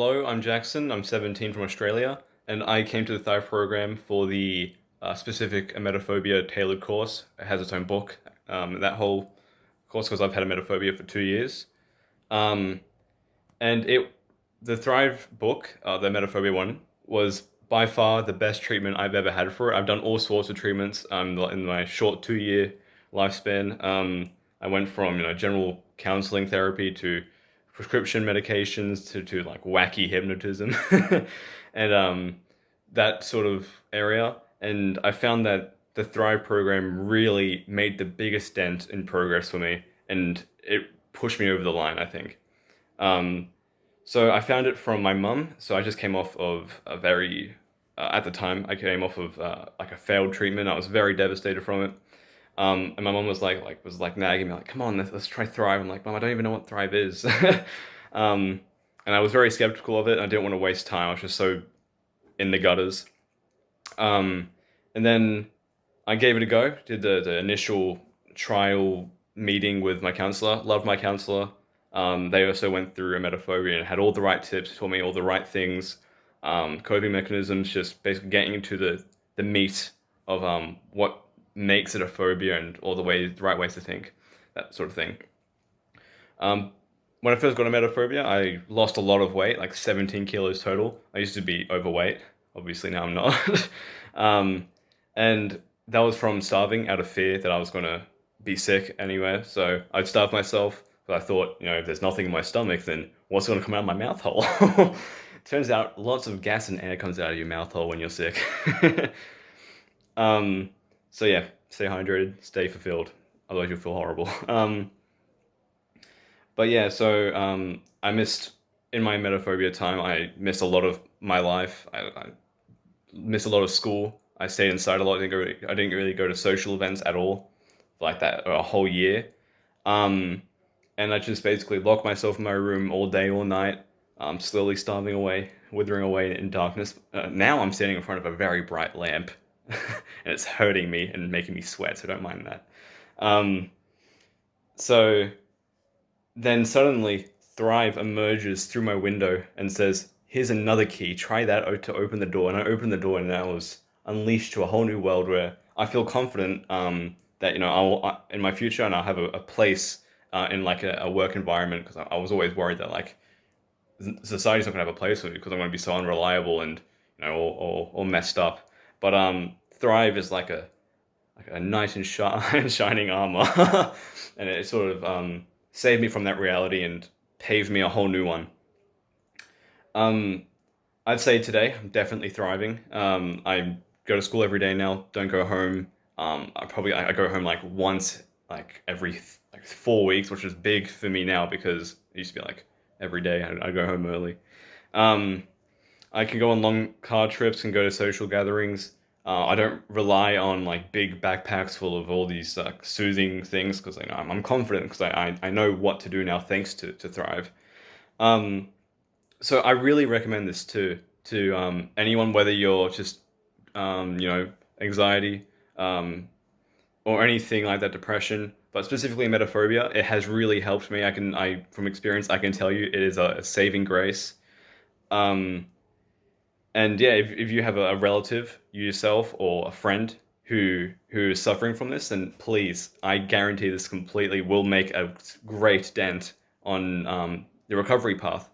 Hello, I'm Jackson. I'm 17 from Australia, and I came to the Thrive program for the uh, specific emetophobia tailored course. It has its own book. Um, that whole course, because I've had emetophobia for two years, um, and it the Thrive book, uh, the emetophobia one, was by far the best treatment I've ever had for it. I've done all sorts of treatments um, in my short two year lifespan. Um, I went from you know general counseling therapy to prescription medications to, to like wacky hypnotism and um, that sort of area. And I found that the Thrive program really made the biggest dent in progress for me and it pushed me over the line, I think. Um, so I found it from my mum. So I just came off of a very, uh, at the time, I came off of uh, like a failed treatment. I was very devastated from it. Um, and my mom was like, like was like nagging me, like, "Come on, let's, let's try Thrive." I'm like, "Mom, I don't even know what Thrive is." um, and I was very skeptical of it. I didn't want to waste time. I was just so in the gutters. Um, and then I gave it a go. Did the, the initial trial meeting with my counselor. Loved my counselor. Um, they also went through emetophobia and had all the right tips, told me all the right things, um, coping mechanisms, just basically getting into the, the meat of um, what makes it a phobia and all the ways, the right ways to think, that sort of thing. Um, when I first got emetophobia, I lost a lot of weight, like 17 kilos total. I used to be overweight. Obviously now I'm not. um, and that was from starving out of fear that I was going to be sick anyway. So I'd starve myself but I thought, you know, if there's nothing in my stomach, then what's going to come out of my mouth hole? Turns out lots of gas and air comes out of your mouth hole when you're sick. um, so yeah, stay hydrated, stay fulfilled. Otherwise you'll feel horrible. Um, but yeah, so um, I missed, in my emetophobia time, I missed a lot of my life. I, I missed a lot of school. I stayed inside a lot. I didn't, go, I didn't really go to social events at all, like that, a whole year. Um, and I just basically locked myself in my room all day, all night, um, slowly starving away, withering away in darkness. Uh, now I'm standing in front of a very bright lamp, and it's hurting me and making me sweat, so don't mind that. Um, so then suddenly Thrive emerges through my window and says, here's another key, try that to open the door. And I opened the door and I was unleashed to a whole new world where I feel confident um, that, you know, I'll, in my future and I'll have a, a place uh, in like a, a work environment because I, I, was always worried that like society's not gonna have a place for me because I'm gonna be so unreliable and you know all, all, all messed up. But um, Thrive is like a like a nice and shi shining armor, and it sort of um, saved me from that reality and paved me a whole new one. Um, I'd say today I'm definitely thriving. Um, I go to school every day now. Don't go home. Um, I probably I, I go home like once like every like four weeks, which is big for me now because it used to be like every day I, I go home early. Um, I can go on long car trips and go to social gatherings. Uh, I don't rely on like big backpacks full of all these like soothing things because I'm, I'm confident because I, I, I know what to do now thanks to, to Thrive. Um, so I really recommend this to to um, anyone, whether you're just um, you know anxiety um, or anything like that, depression, but specifically emetophobia, it has really helped me. I can, I from experience, I can tell you it is a, a saving grace. Um, and yeah, if, if you have a, relative, you yourself, or a friend who who is suffering from this, then please, I guarantee this completely will make a great dent on um, the recovery path.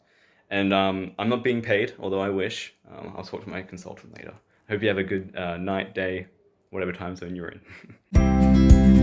And um, I'm not being paid, although I wish. Um, I'll talk to my consultant later. Hope you have a good uh, night, day, whatever time zone you're in.